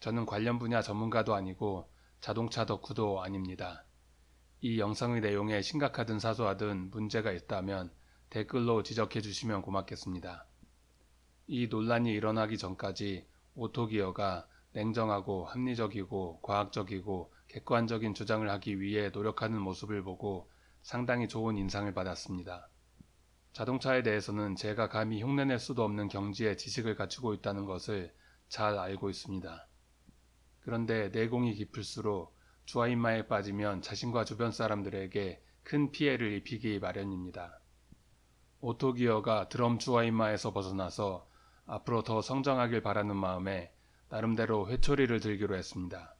저는 관련 분야 전문가도 아니고 자동차 덕후도 아닙니다. 이 영상의 내용에 심각하든 사소하든 문제가 있다면 댓글로 지적해 주시면 고맙겠습니다. 이 논란이 일어나기 전까지 오토기어가 냉정하고 합리적이고 과학적이고 객관적인 주장을 하기 위해 노력하는 모습을 보고 상당히 좋은 인상을 받았습니다. 자동차에 대해서는 제가 감히 흉내낼 수도 없는 경지의 지식을 갖추고 있다는 것을 잘 알고 있습니다. 그런데 내공이 깊을수록 주화인마에 빠지면 자신과 주변 사람들에게 큰 피해를 입히기 마련입니다. 오토기어가 드럼 주화인마에서 벗어나서 앞으로 더 성장하길 바라는 마음에 나름대로 회초리를 들기로 했습니다.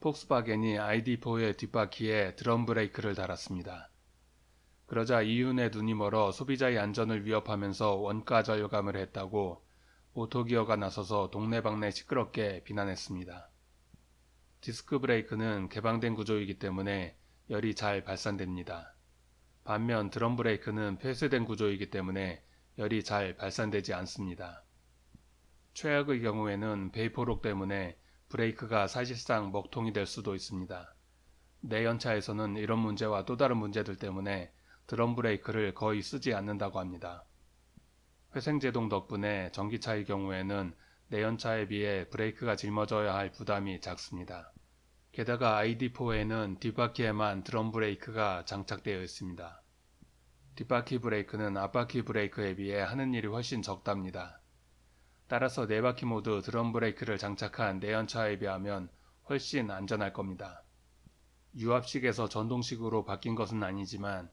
폭스바겐이 ID4의 뒷바퀴에 드럼 브레이크를 달았습니다. 그러자 이윤의 눈이 멀어 소비자의 안전을 위협하면서 원가 절감을 했다고 오토기어가 나서서 동네방네 시끄럽게 비난했습니다. 디스크 브레이크는 개방된 구조이기 때문에 열이 잘 발산됩니다. 반면 드럼 브레이크는 폐쇄된 구조이기 때문에 열이 잘 발산되지 않습니다. 최악의 경우에는 베이포록 때문에 브레이크가 사실상 먹통이 될 수도 있습니다. 내연차에서는 이런 문제와 또 다른 문제들 때문에 드럼 브레이크를 거의 쓰지 않는다고 합니다. 회생제동 덕분에 전기차의 경우에는 내연차에 비해 브레이크가 짊어져야 할 부담이 작습니다. 게다가 ID4에는 뒷바퀴에만 드럼 브레이크가 장착되어 있습니다. 뒷바퀴 브레이크는 앞바퀴 브레이크에 비해 하는 일이 훨씬 적답니다. 따라서 네바퀴 모두 드럼 브레이크를 장착한 내연차에 비하면 훨씬 안전할 겁니다. 유압식에서 전동식으로 바뀐 것은 아니지만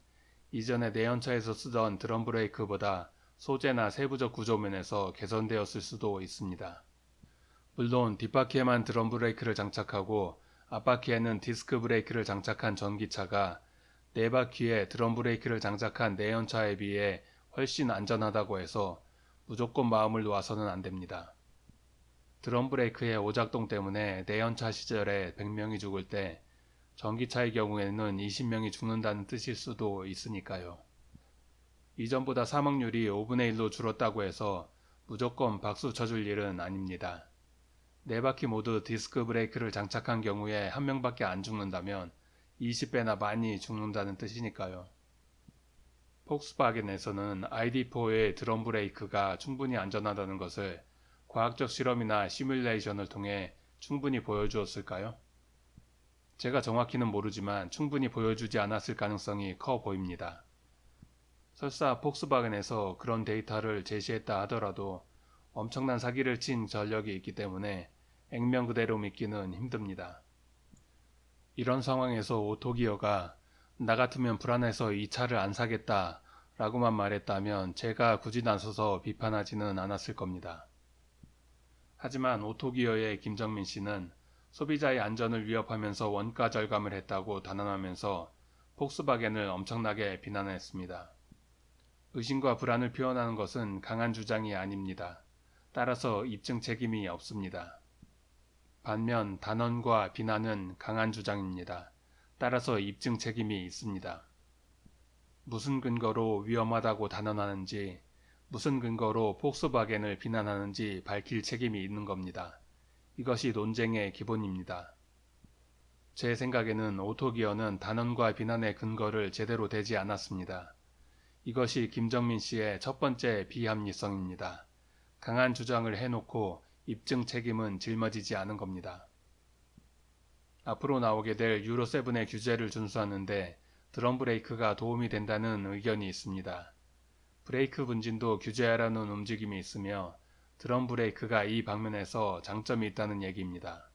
이전에 내연차에서 쓰던 드럼 브레이크보다 소재나 세부적 구조면에서 개선되었을 수도 있습니다. 물론 뒷바퀴에만 드럼 브레이크를 장착하고 앞바퀴에는 디스크 브레이크를 장착한 전기차가 네 바퀴에 드럼 브레이크를 장착한 내연차에 비해 훨씬 안전하다고 해서 무조건 마음을 놓아서는 안됩니다. 드럼 브레이크의 오작동 때문에 내연차 시절에 100명이 죽을 때 전기차의 경우에는 20명이 죽는다는 뜻일 수도 있으니까요. 이전보다 사망률이 5분의 1로 줄었다고 해서 무조건 박수 쳐줄 일은 아닙니다. 네 바퀴 모두 디스크 브레이크를 장착한 경우에 한 명밖에 안 죽는다면 20배나 많이 죽는다는 뜻이니까요. 폭스바겐에서는 ID4의 드럼 브레이크가 충분히 안전하다는 것을 과학적 실험이나 시뮬레이션을 통해 충분히 보여주었을까요? 제가 정확히는 모르지만 충분히 보여주지 않았을 가능성이 커 보입니다. 설사 폭스바겐에서 그런 데이터를 제시했다 하더라도 엄청난 사기를 친 전력이 있기 때문에 액면 그대로 믿기는 힘듭니다. 이런 상황에서 오토기어가 나 같으면 불안해서 이 차를 안 사겠다 라고만 말했다면 제가 굳이 나서서 비판하지는 않았을 겁니다. 하지만 오토기어의 김정민 씨는 소비자의 안전을 위협하면서 원가 절감을 했다고 단언하면서 폭스바겐을 엄청나게 비난했습니다. 의심과 불안을 표현하는 것은 강한 주장이 아닙니다. 따라서 입증 책임이 없습니다. 반면 단언과 비난은 강한 주장입니다. 따라서 입증 책임이 있습니다. 무슨 근거로 위험하다고 단언하는지 무슨 근거로 폭스바겐을 비난하는지 밝힐 책임이 있는 겁니다. 이것이 논쟁의 기본입니다. 제 생각에는 오토기어는 단언과 비난의 근거를 제대로 대지 않았습니다. 이것이 김정민 씨의 첫 번째 비합리성입니다. 강한 주장을 해놓고 입증 책임은 짊어지지 않은 겁니다. 앞으로 나오게 될 유로7의 규제를 준수하는데 드럼 브레이크가 도움이 된다는 의견이 있습니다. 브레이크 분진도 규제하라는 움직임이 있으며 드럼 브레이크가 이 방면에서 장점이 있다는 얘기입니다.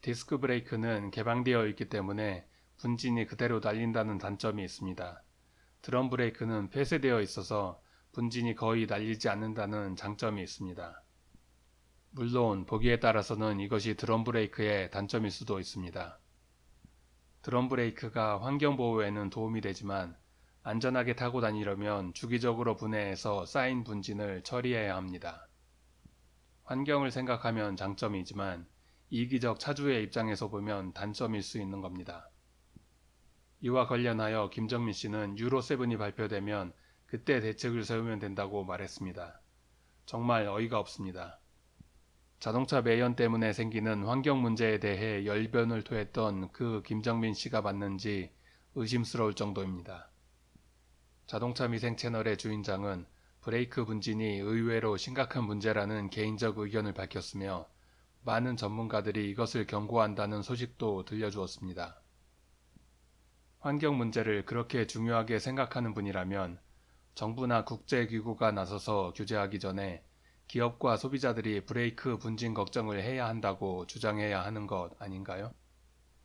디스크 브레이크는 개방되어 있기 때문에 분진이 그대로 날린다는 단점이 있습니다. 드럼 브레이크는 폐쇄되어 있어서 분진이 거의 날리지 않는다는 장점이 있습니다. 물론 보기에 따라서는 이것이 드럼 브레이크의 단점일 수도 있습니다. 드럼 브레이크가 환경보호에는 도움이 되지만 안전하게 타고 다니려면 주기적으로 분해해서 쌓인 분진을 처리해야 합니다. 환경을 생각하면 장점이지만 이기적 차주의 입장에서 보면 단점일 수 있는 겁니다. 이와 관련하여 김정민 씨는 유로7이 발표되면 그때 대책을 세우면 된다고 말했습니다. 정말 어이가 없습니다. 자동차 매연 때문에 생기는 환경 문제에 대해 열변을 토했던 그 김정민 씨가 맞는지 의심스러울 정도입니다. 자동차 미생 채널의 주인장은 브레이크 분진이 의외로 심각한 문제라는 개인적 의견을 밝혔으며 많은 전문가들이 이것을 경고한다는 소식도 들려주었습니다. 환경 문제를 그렇게 중요하게 생각하는 분이라면 정부나 국제기구가 나서서 규제하기 전에 기업과 소비자들이 브레이크 분진 걱정을 해야 한다고 주장해야 하는 것 아닌가요?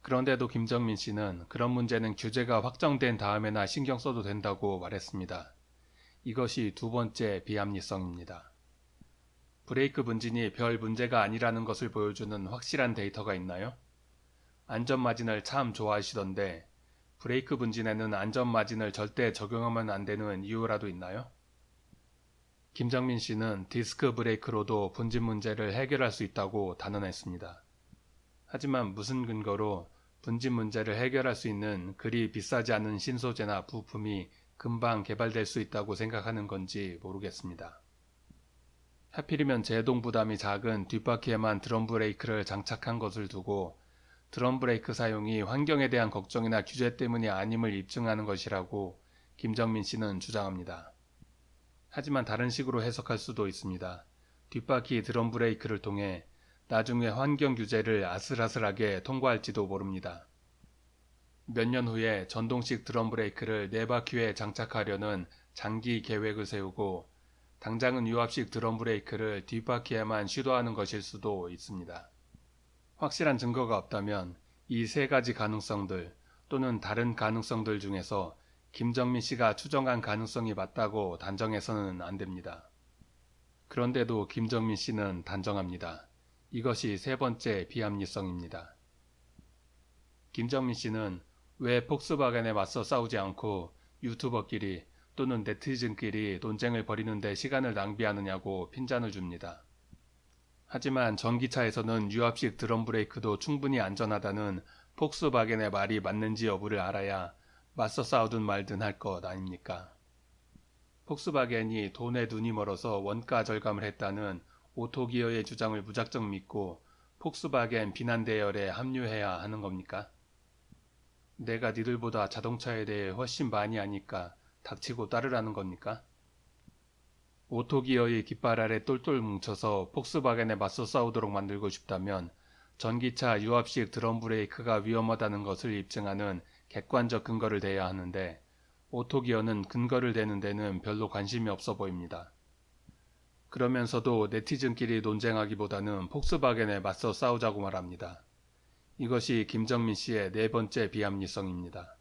그런데도 김정민 씨는 그런 문제는 규제가 확정된 다음에나 신경 써도 된다고 말했습니다. 이것이 두 번째 비합리성입니다. 브레이크 분진이 별 문제가 아니라는 것을 보여주는 확실한 데이터가 있나요? 안전마진을 참 좋아하시던데 브레이크 분진에는 안전 마진을 절대 적용하면 안 되는 이유라도 있나요? 김정민 씨는 디스크 브레이크로도 분진 문제를 해결할 수 있다고 단언했습니다. 하지만 무슨 근거로 분진 문제를 해결할 수 있는 그리 비싸지 않은 신소재나 부품이 금방 개발될 수 있다고 생각하는 건지 모르겠습니다. 하필이면 제동 부담이 작은 뒷바퀴에만 드럼 브레이크를 장착한 것을 두고 드럼 브레이크 사용이 환경에 대한 걱정이나 규제 때문이 아님을 입증하는 것이라고 김정민 씨는 주장합니다. 하지만 다른 식으로 해석할 수도 있습니다. 뒷바퀴 드럼 브레이크를 통해 나중에 환경 규제를 아슬아슬하게 통과할지도 모릅니다. 몇 년 후에 전동식 드럼 브레이크를 네 바퀴에 장착하려는 장기 계획을 세우고 당장은 유압식 드럼 브레이크를 뒷바퀴에만 시도하는 것일 수도 있습니다. 확실한 증거가 없다면 이 세 가지 가능성들 또는 다른 가능성들 중에서 김정민 씨가 추정한 가능성이 맞다고 단정해서는 안 됩니다. 그런데도 김정민 씨는 단정합니다. 이것이 세 번째 비합리성입니다. 김정민 씨는 왜 폭스바겐에 맞서 싸우지 않고 유튜버끼리 또는 네티즌끼리 논쟁을 벌이는데 시간을 낭비하느냐고 핀잔을 줍니다. 하지만 전기차에서는 유압식 드럼 브레이크도 충분히 안전하다는 폭스바겐의 말이 맞는지 여부를 알아야 맞서 싸우든 말든 할 것 아닙니까? 폭스바겐이 돈에 눈이 멀어서 원가 절감을 했다는 오토기어의 주장을 무작정 믿고 폭스바겐 비난 대열에 합류해야 하는 겁니까? 내가 니들보다 자동차에 대해 훨씬 많이 아니까 닥치고 따르라는 겁니까? 오토기어의 깃발 아래 똘똘 뭉쳐서 폭스바겐에 맞서 싸우도록 만들고 싶다면 전기차 유압식 드럼 브레이크가 위험하다는 것을 입증하는 객관적 근거를 대야 하는데 오토기어는 근거를 대는 데는 별로 관심이 없어 보입니다. 그러면서도 네티즌끼리 논쟁하기보다는 폭스바겐에 맞서 싸우자고 말합니다. 이것이 김정민 씨의 네 번째 비합리성입니다.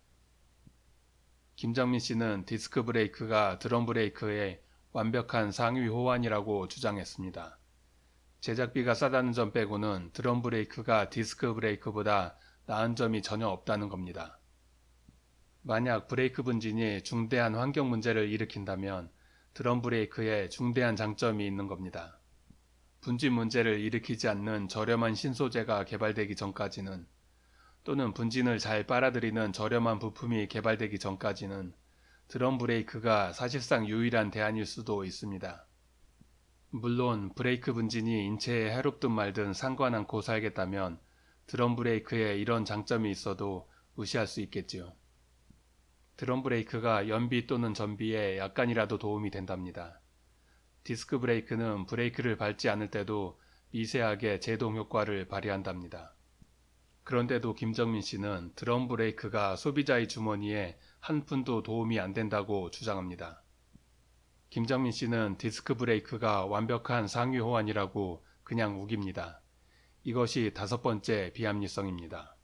김정민 씨는 디스크 브레이크가 드럼 브레이크의 완벽한 상위 호환이라고 주장했습니다. 제작비가 싸다는 점 빼고는 드럼 브레이크가 디스크 브레이크보다 나은 점이 전혀 없다는 겁니다. 만약 브레이크 분진이 중대한 환경 문제를 일으킨다면 드럼 브레이크에 중대한 장점이 있는 겁니다. 분진 문제를 일으키지 않는 저렴한 신소재가 개발되기 전까지는 또는 분진을 잘 빨아들이는 저렴한 부품이 개발되기 전까지는 드럼 브레이크가 사실상 유일한 대안일 수도 있습니다. 물론 브레이크 분진이 인체에 해롭든 말든 상관 않고 살겠다면 드럼 브레이크에 이런 장점이 있어도 무시할 수 있겠지요. 드럼 브레이크가 연비 또는 전비에 약간이라도 도움이 된답니다. 디스크 브레이크는 브레이크를 밟지 않을 때도 미세하게 제동 효과를 발휘한답니다. 그런데도 김정민 씨는 드럼 브레이크가 소비자의 주머니에 한 푼도 도움이 안 된다고 주장합니다. 김정민 씨는 디스크 브레이크가 완벽한 상위 호환이라고 그냥 우깁니다. 이것이 다섯 번째 비합리성입니다.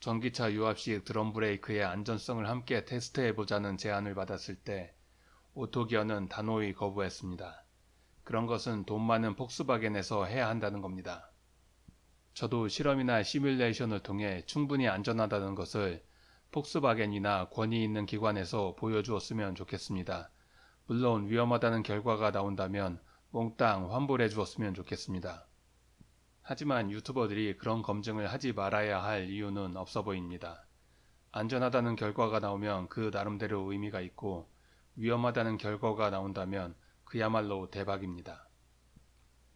전기차 유압식 드럼 브레이크의 안전성을 함께 테스트해보자는 제안을 받았을 때 오토기어는 단호히 거부했습니다. 그런 것은 돈 많은 폭스바겐에서 해야 한다는 겁니다. 저도 실험이나 시뮬레이션을 통해 충분히 안전하다는 것을 폭스바겐이나 권위 있는 기관에서 보여주었으면 좋겠습니다. 물론 위험하다는 결과가 나온다면 몽땅 환불해 주었으면 좋겠습니다. 하지만 유튜버들이 그런 검증을 하지 말아야 할 이유는 없어 보입니다. 안전하다는 결과가 나오면 그 나름대로 의미가 있고 위험하다는 결과가 나온다면 그야말로 대박입니다.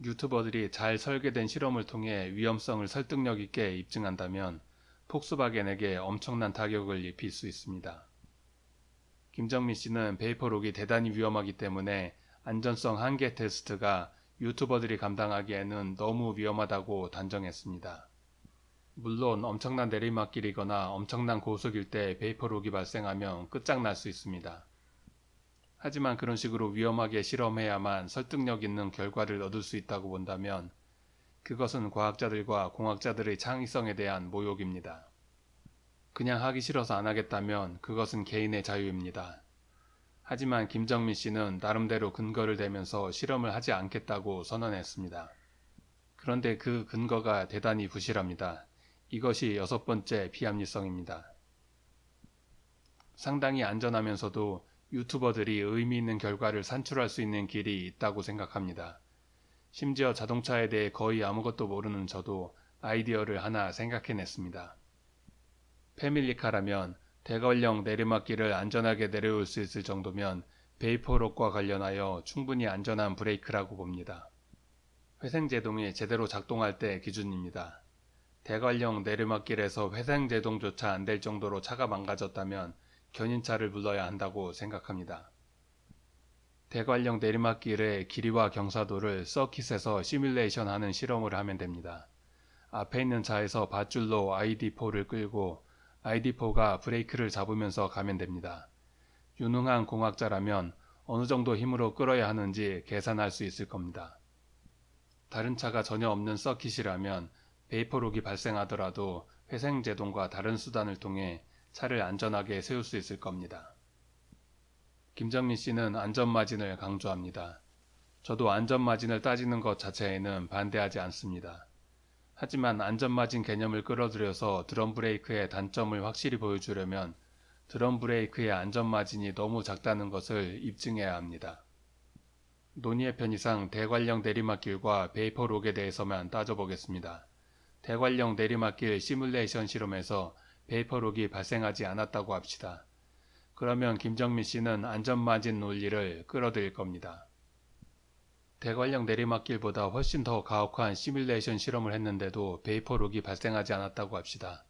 유튜버들이 잘 설계된 실험을 통해 위험성을 설득력 있게 입증한다면 폭스바겐에게 엄청난 타격을 입힐 수 있습니다. 김정민 씨는 베이퍼록이 대단히 위험하기 때문에 안전성 한계 테스트가 유튜버들이 감당하기에는 너무 위험하다고 단정했습니다. 물론 엄청난 내리막길이거나 엄청난 고속일 때 베이퍼록이 발생하면 끝장날 수 있습니다. 하지만 그런 식으로 위험하게 실험해야만 설득력 있는 결과를 얻을 수 있다고 본다면 그것은 과학자들과 공학자들의 창의성에 대한 모욕입니다. 그냥 하기 싫어서 안 하겠다면 그것은 개인의 자유입니다. 하지만 김정민 씨는 나름대로 근거를 대면서 실험을 하지 않겠다고 선언했습니다. 그런데 그 근거가 대단히 부실합니다. 이것이 여섯 번째 비합리성입니다. 상당히 안전하면서도 유튜버들이 의미 있는 결과를 산출할 수 있는 길이 있다고 생각합니다. 심지어 자동차에 대해 거의 아무것도 모르는 저도 아이디어를 하나 생각해냈습니다. 패밀리카라면 대관령 내리막길을 안전하게 내려올 수 있을 정도면 베이퍼록과 관련하여 충분히 안전한 브레이크라고 봅니다. 회생제동이 제대로 작동할 때 기준입니다. 대관령 내리막길에서 회생제동조차 안 될 정도로 차가 망가졌다면 견인차를 불러야 한다고 생각합니다. 대관령 내리막길의 길이와 경사도를 서킷에서 시뮬레이션 하는 실험을 하면 됩니다. 앞에 있는 차에서 밧줄로 ID4를 끌고 ID4가 브레이크를 잡으면서 가면 됩니다. 유능한 공학자라면 어느 정도 힘으로 끌어야 하는지 계산할 수 있을 겁니다. 다른 차가 전혀 없는 서킷이라면 베이퍼록이 발생하더라도 회생제동과 다른 수단을 통해 차를 안전하게 세울 수 있을 겁니다. 김정민 씨는 안전마진을 강조합니다. 저도 안전마진을 따지는 것 자체에는 반대하지 않습니다. 하지만 안전마진 개념을 끌어들여서 드럼 브레이크의 단점을 확실히 보여주려면 드럼 브레이크의 안전마진이 너무 작다는 것을 입증해야 합니다. 논의의 편의상 대관령 내리막길과 베이퍼 록에 대해서만 따져보겠습니다. 대관령 내리막길 시뮬레이션 실험에서 베이퍼록이 발생하지 않았다고 합시다. 그러면 김정민 씨는 안전마진 논리를 끌어들일 겁니다. 대관령 내리막길보다 훨씬 더 가혹한 시뮬레이션 실험을 했는데도 베이퍼록이 발생하지 않았다고 합시다.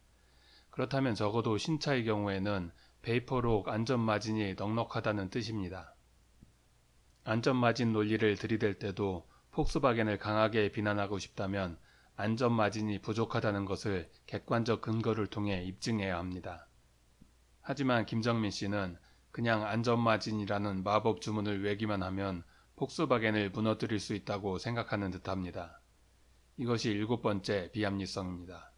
그렇다면 적어도 신차의 경우에는 베이퍼록 안전마진이 넉넉하다는 뜻입니다. 안전마진 논리를 들이댈 때도 폭스바겐을 강하게 비난하고 싶다면 안전마진이 부족하다는 것을 객관적 근거를 통해 입증해야 합니다. 하지만 김정민 씨는 그냥 안전마진이라는 마법 주문을 외기만 하면 폭스바겐을 무너뜨릴 수 있다고 생각하는 듯합니다. 이것이 일곱 번째 비합리성입니다.